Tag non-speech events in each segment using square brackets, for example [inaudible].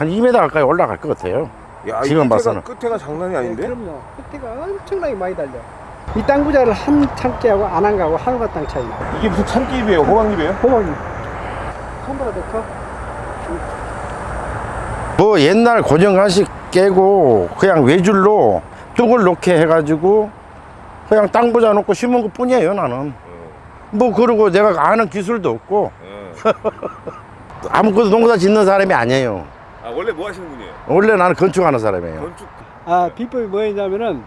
한 2m 가까이 올라갈 것 같아요. 야, 지금 봐서는. 끝에가 장난이 아닌데? 네, 그럼요. 끝에가 엄청나게 많이 달려. 이 땅 부자를 한 참깨하고 안 한 거하고 하늘과 땅 차이 나. 이게 무슨 참기입이에요? 호박잎이에요? 호박이. 손보라 더 커? 뭐 옛날 고정한식 깨고 그냥 외줄로 뚝을 놓게 해가지고 그냥 땅 부자 놓고 심은 것 뿐이에요 나는 뭐 그러고 내가 아는 기술도 없고 [laughs] 아무것도 농사 짓는 사람이 아니에요 아 원래 뭐 하시는 분이에요? 원래 나는 건축하는 사람이에요 건축 아, 비법이 뭐였냐면은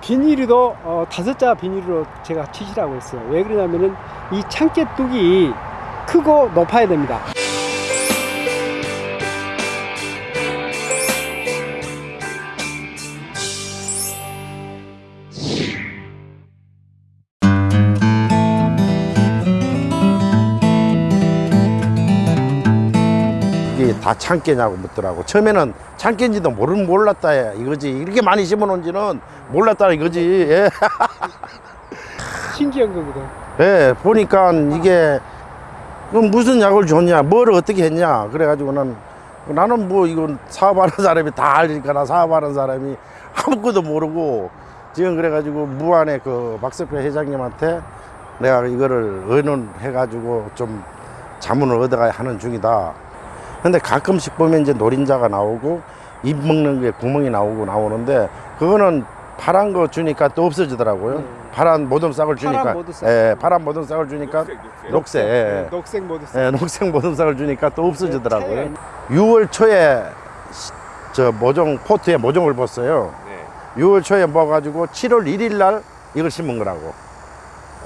비닐이도 어, 다섯 자 비닐로 제가 치시라고 했어요. 왜 그러냐면은 이 참깨 뚝이 크고 높아야 됩니다. 이게 다 참깨냐고 묻더라고 처음에는 참깨인지도 모르 몰랐다 이거지 이렇게 많이 심어놓은지는 몰랐다 이거지 예. 신기한 거거든. [laughs] 예, 보니까 이게 그럼 무슨 약을 줬냐, 뭘 어떻게 했냐, 그래가지고는 나는 뭐 이건 사업하는 사람이 다 알니까 나 사업하는 사람이 아무것도 모르고 지금 그래가지고 무안의 그 박석표 회장님한테 내가 이거를 의논해가지고 좀 자문을 얻어가야 하는 중이다. 근데 가끔씩 보면 이제 노린재가 나오고 잎 먹는 게 구멍이 나오고 나오는데 그거는 파란 거 주니까 또 없어지더라고요. 네. 파란 모두싹을 주니까 파란 모두싹. 예, 파란 모두싹을 주니까 녹색, 녹색. 녹색, 예, 네, 녹색 모두. 예, 녹색 모두싹을 주니까 또 네, 없어지더라고요. 차이가 6월 초에 시- 저 모종 포트에 모종을 부었어요. 네. 6월 초에 부어가지고 7월 1일 날 이걸 심은 거라고.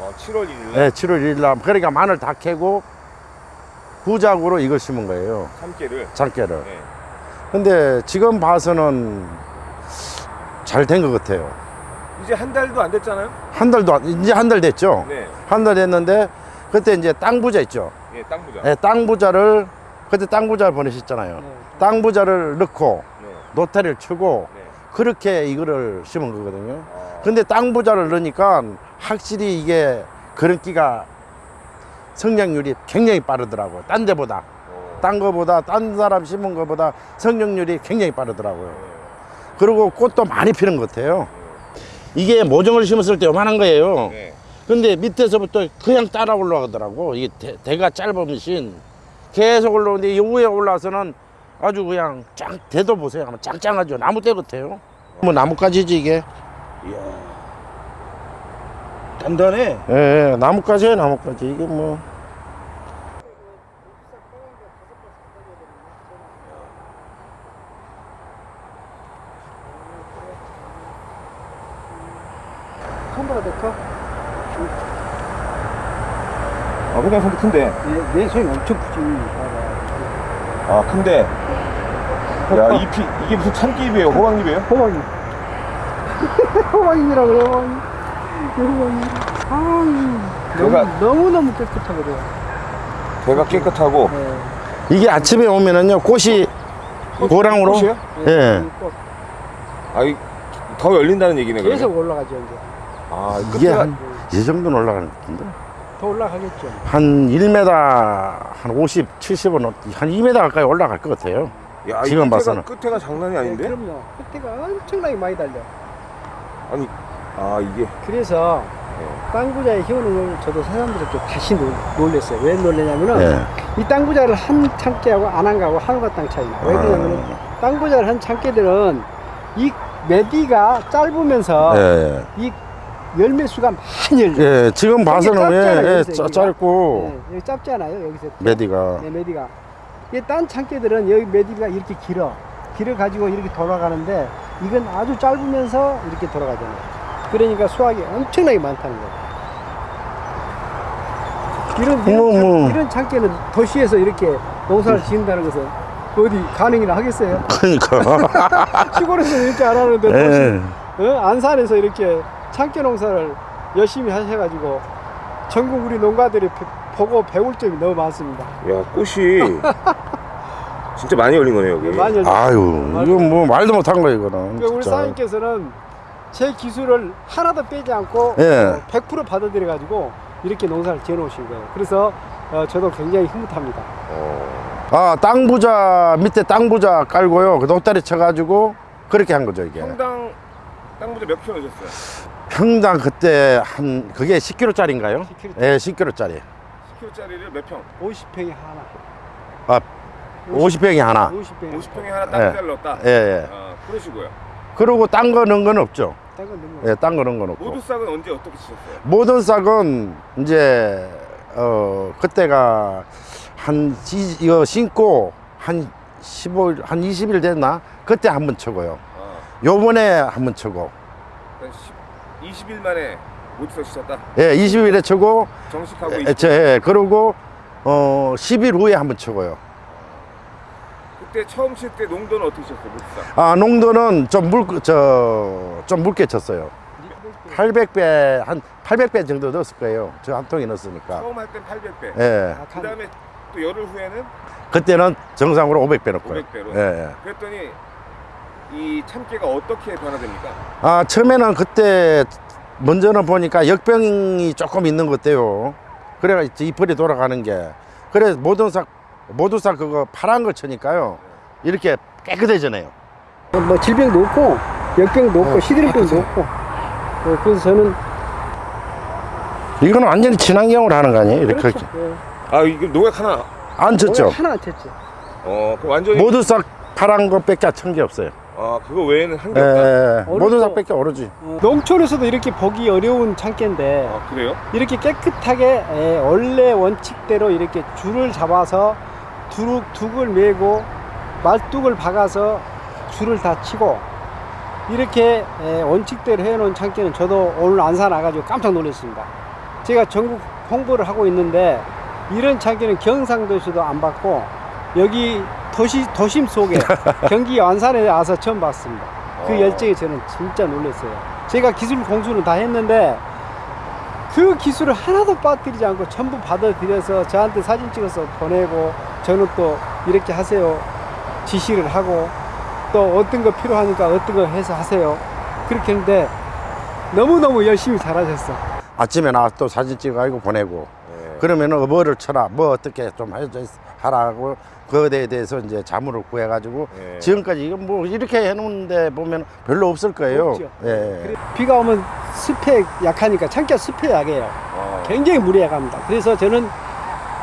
어, 7월 1일 예, 7월 1일 날 그러니까 마늘 다 캐고 후작으로 이걸 심은 거예요. 참깨를. 장깨를. 네. 근데 지금 봐서는 잘 된 것 같아요. 이제 한 달도 안 됐잖아요? 한 달도 안- 이제 한 달 됐죠. 네. 한 달 됐는데 그때 이제 땅 부자 있죠. 예, 땅 부자. 예, 땅 부자를 그때 땅 부자를 보내셨잖아요. 네. 땅 부자를 넣고 네. 노태를 치고 네. 그렇게 이거를 심은 거거든요. 아, 근데 땅 부자를 넣으니까 확실히 이게 그런기가 성장률이 굉장히 빠르더라고요. 딴 데보다. 어, 딴 거보다 딴 사람 심은 거보다 성장률이 굉장히 빠르더라고요. 네. 그리고 꽃도 많이 피는 것 같아요. 이게 모종을 심었을 때 요만한 거예요. 네. 근데 밑에서부터 그냥 따라 올라가더라고. 이게 대, 대가 짧으신 계속 올라오는데 이 위에 올라와서는 아주 그냥 짱 대도 보세요. 짱짱하죠. 나무 대 같아요. 뭐 나뭇가지지 이게. 단단해. 예, 예 나뭇가지예요, 나뭇가지. 이게 뭐. 손보라 더 커? 아, 그냥 손도 큰데. 내, 내 손이 엄청 크지. 아, 큰데. 야, 잎이, 이게 무슨 참기잎이에요? 호박잎이에요? 호박이. [laughs] 호박이라고 그래, 호박이. 호박이. 아, 제가- 너무, 너무 너무 깨끗하거든. 배가 깨끗하고. 네. 이게 아침에 오면은요, 꽃이 고랑으로. 꽃이에요? 예. 이 꽃. 아, 이, 더 열린다는 얘기네, 그러면. 계속 올라가죠, 이제. 아, 이 이게. 한, 이 정도는 올라가는 것 같은데. 더 올라가겠죠. 한 1m, 한 50, 70은, 한 2m 가까이 올라갈 것 같아요. 야, 이 지금 봐서는. 끝에가 장난이 네, 아닌데? 그럼요. 끝에가 엄청나게 많이 달려. 아니, 아, 이게. 그래서 땅부자의 효능을 저도 새삼스럽게 다시 놀- 놀랬어요. 왜 놀랬냐면은 예. 이 땅부자를 한 참깨하고 안 한 거하고 하늘과 땅 차이 나. 왜 그러냐면은 아. 땅부자를 한 참깨들은 이 메디가 짧으면서 예. 이 열매 수가 많이 열려. 예, 지금 봐서는 짧잖아요, 예, 예, 짜-. 짧고 네, 여기 짧잖아요. 여기서 메디가 네, 메디가. 이딴 참깨들은 여기 메디가 이렇게 길어. 길어 가지고 이렇게 돌아가는데 이건 아주 짧으면서 이렇게 돌아가잖아요. 그러니까 수확이 엄청나게 많다는 거예요. 이런 이런. 이런 참깨는 도시에서 이렇게 농사를 지은다는 것은 어디 가능이나 하겠어요? 그러니까 [laughs] 시골에서 이렇게 안 하는데 예. 도시, 어? 안산에서 이렇게 참깨 농사를 열심히 하셔가지고 전국 우리 농가들이 배- 보고 배울 점이 너무 많습니다. 야, 꽃이. 진짜 많이 열린 거네요, 여기. 많이 열려. 아유 이거 뭐 말도 못한 거야 이거는 그러니까 우리. 사장님께서는 제 기술을 하나도 빼지 않고 예. 어, 100% 받아들여 가지고 이렇게 농사를 지어 놓으신 거예요. 그래서 어, 저도 굉장히 흐뭇합니다. 어. 아, 땅 부자 밑에 땅 부자 깔고요. 그 노다리 쳐가지고 그렇게 한 거죠 이게. 평당 땅 부자 몇 킬로 넣으셨어요? 평당 그때 한 그게 10kg짜리인가요? 10kg. 예, 10kg짜리. 10킬로짜리를 몇 평? 50평이 하나. 아, 50 평이 하나. 50평. 50평에 하나 땅 예. 넣었다? 예, 예. 아, 그러시고요. 그리고 딴거 넣은 건 없죠. 거. 예, 딴거 넣은 건 없고. 모두 싹은 언제 어떻게 치셨어요? 모든 싹은 이제 어 그때가 한 지- 이거 신고 한 15일 한 20일 됐나 그때 한 번 쳐고요. 아, 요번에 한 번 쳐고. 그러니까 10, 20일 만에 모두 싹 치셨다? 예, 20일에 쳐고 정식하고 예, 20일. 저, 예, 그리고 어 10일 후에 한 번 쳐고요. 그때 처음 칠 때 농도는 어떻게 쳤어요? 아, 농도는 좀 물, 저, 좀 묽게 쳤어요. 800배, 한 800배 정도 넣었을 거예요. 저 한 통에 넣었으니까. 처음 할 땐 800배. 예. 아, 그 다음에 또 열흘 후에는 그때는 정상으로 500배 넣고요. 500배로. 예, 예. 그랬더니 이 참깨가 어떻게 변화됩니까? 아, 처음에는 그때 먼저는 보니까 역병이 조금 있는 것 같아요. 그래가 이제 잎을이 돌아가는 게. 그래 모든 싹 모두 싹 그거 파란 걸 쳐니까요. 이렇게 깨끗해지네요. 뭐 질병도 없고 역병도 없고 어, 시드름병도 없고. 어, 그래서 저는 이거는 완전히 친환경으로 하는 거 아니에요? 이렇게 그렇죠. 예. 아 이게 농약 하나. 안 쳤죠. 하나 안 쳤죠. 어, 그 완전히. 모두 싹 파란 것밖에 천게 없어요. 아 그거 외에는 한게 예, 없다. 예. 어릴 모두 때- 싹밖에 오르지. 어, 농촌에서도 이렇게 보기 어려운 창깨인데 아 그래요? 이렇게 깨끗하게 에, 원래 원칙대로 이렇게 줄을 잡아서 두룩 둑을 메고 말뚝을 박아서 줄을 다 치고 이렇게 에, 원칙대로 해놓은 창기는 저도 오늘 안산 와가지고 깜짝 놀랐습니다. 제가 전국 홍보를 하고 있는데 이런 창기는 경상도에서도 안 봤고 여기 도시 도심 속에 [laughs] 경기 안산에 와서 처음 봤습니다. 그 어. 열정에 저는 진짜 놀랐어요. 제가 기술 공수는 다 했는데 그 기술을 하나도 빠뜨리지 않고 전부 받아들여서 저한테 사진 찍어서 보내고 저는 또 이렇게 하세요. 지시를 하고 또 어떤 거 필요하니까 어떤 거 해서 하세요. 그렇게 했는데 너무너무 열심히 잘하셨어. 아침에 나와서 또 사진 찍어가지고 보내고. 네. 그러면은 뭐를 쳐라, 뭐 어떻게 좀 하라고 그거에 대해서 이제 자문을 구해 가지고 네. 지금까지 이건 뭐 이렇게 해 놓는데 보면 별로 없을 거예요. 없죠. 예. 그래, 비가 오면 습해 약하니까 창기가 습해 약해요 아, 굉장히 무리해갑니다 그래서 저는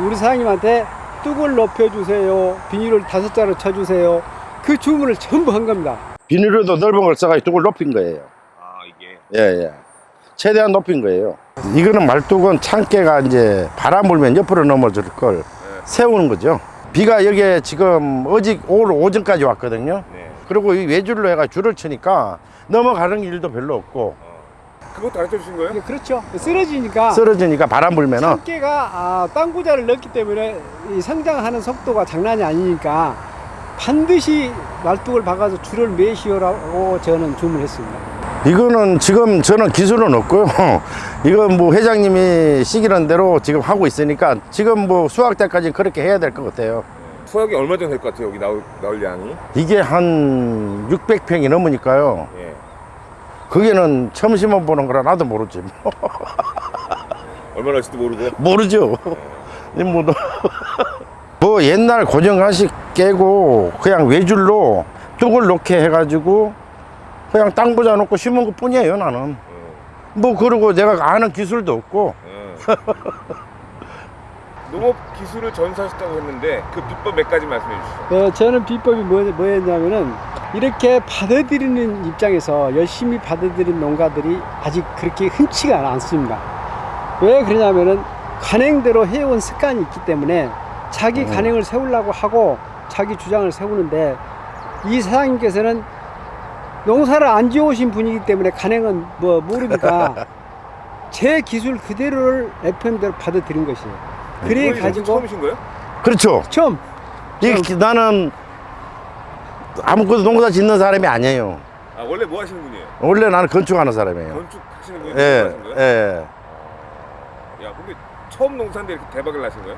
우리 사장님한테 뚝을 높여주세요 비닐을 다섯 자로 쳐주세요 그 주문을 전부 한 겁니다 비닐로도 넓은 걸 써가지고 뚝을 높인 거예요. 아 이게. 예, 예. 최대한 높인 거예요. 이거는 말뚝은 창깨가 이제 바람 불면 옆으로 넘어질 걸 세우는 거죠. 비가 여기에 지금 어제 오늘 오전까지 왔거든요. 네. 그리고 이 외줄로 해가 줄을 치니까 넘어가는 일도 별로 없고 그것도 가르쳐 주신 거예요? 이게 그렇죠 쓰러지니까 쓰러지니까 바람 불면은 참깨가 아, 땅구자를 넣기 때문에 이 성장하는 속도가 장난이 아니니까 반드시 말뚝을 박아서 줄을 매시오라고 저는 주문했습니다. 이거는 지금 저는 기술은 없고요. [laughs] 이건 뭐 회장님이 시키는 대로 지금 하고 있으니까 지금 뭐 수학 때까지 그렇게 해야 될 것 같아요. 수확이 얼마 정도 될 것 같아요 여기 나올, 나올 양이? 이게 한 600평이 넘으니까요. 예. 그게는 처음 심어보는 거라 나도 모르지. [laughs] 얼마나 할지도 모르고. 모르죠. 이 뭐, 너- 뭐 옛날 고정관식 깨고 그냥 외줄로 뚝을 놓게 해가지고 그냥 땅 부자 놓고 심은 것 뿐이에요 나는. 뭐 그러고 내가 아는 기술도 없고 예. [laughs] 농업 기술을 전수하셨다고 했는데 그 비법 몇 가지 말씀해 주시죠. 네, 저는 비법이 뭐, 뭐였냐면은 이렇게 받아들이는 입장에서 열심히 받아들인 농가들이 아직 그렇게 흔치가 않습니다. 왜 그러냐면은 관행대로 해온 습관이 있기 때문에 자기 음. 관행을 세우려고 하고 자기 주장을 세우는데 이 사장님께서는 농사를 안 지어오신 분이기 때문에 관행은 뭐 모르니까 [laughs] 제 기술 그대로를 FM대로 받아들인 것이에요. 그래 이번이 가지고 처음이신 거예요? 그렇죠. 처음 이 나는 아무것도 농사 짓는 사람이 아니에요. 아 원래 뭐 하시는 분이에요? 원래 나는 건축하는 사람이에요. 건축 하시는 분이 예, 하신 거예요? 예. 야 근데 처음 농사인데 이렇게 대박을 나신 거예요?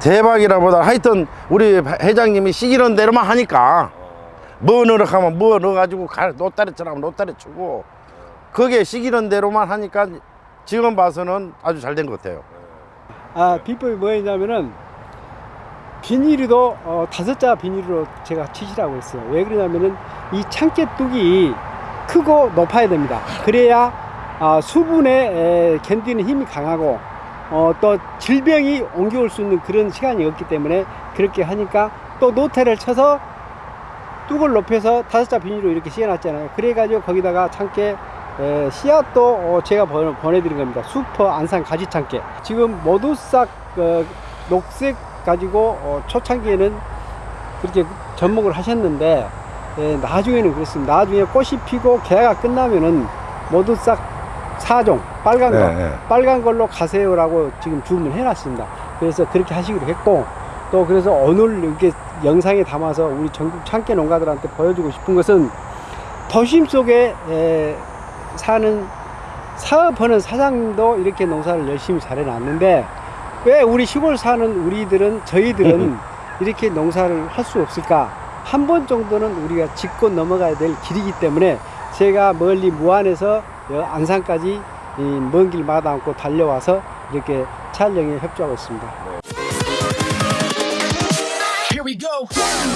대박이라보다 하여튼 우리 회장님이 시키는 대로만 하니까 어, 뭐 넣으라 하면 뭐 넣어가지고 가, 노따리 쳐라면 노따리 치고 그게 시키는 대로만 하니까 지금 봐서는 아주 잘 된 것 같아요. 아 비법이 뭐였냐면은 비닐도 어, 다섯 자 비닐로 제가 치시라고 했어요. 왜 그러냐면은 이 참깨 뚝이 크고 높아야 됩니다. 그래야 아, 수분에 에, 견디는 힘이 강하고 어, 또 질병이 옮겨올 수 있는 그런 시간이 없기 때문에 그렇게 하니까 또 노태를 쳐서 뚝을 높여서 다섯 자 비닐로 이렇게 씌워놨잖아요. 그래가지고 거기다가 참깨 에, 씨앗도 어, 제가 보, 보내 드린 겁니다. 슈퍼 안산 가지 참깨. 지금 모두싹 어, 녹색 가지고 어, 초창기에는 그렇게 접목을 하셨는데 예, 나중에는 그렇습니다. 나중에 꽃이 피고 개화가 끝나면은 모두 싹 사종 빨간 거 네, 네. 빨간 걸로 가세요라고 지금 주문해 놨습니다. 그래서 그렇게 하시기로 했고 또 그래서 오늘 이렇게 영상에 담아서 우리 전국 참깨 농가들한테 보여주고 싶은 것은 도심 속에 에, 사는 사업하는 사장님도 이렇게 농사를 열심히 잘해 놨는데 왜 우리 시골 사는 우리들은 저희들은 [laughs] 이렇게 농사를 할 수 없을까? 한 번 정도는 우리가 짚고 넘어가야 될 길이기 때문에 제가 멀리 무안에서 여 안산까지 먼 길 마다 않고 달려와서 이렇게 촬영에 협조하고 있습니다. go.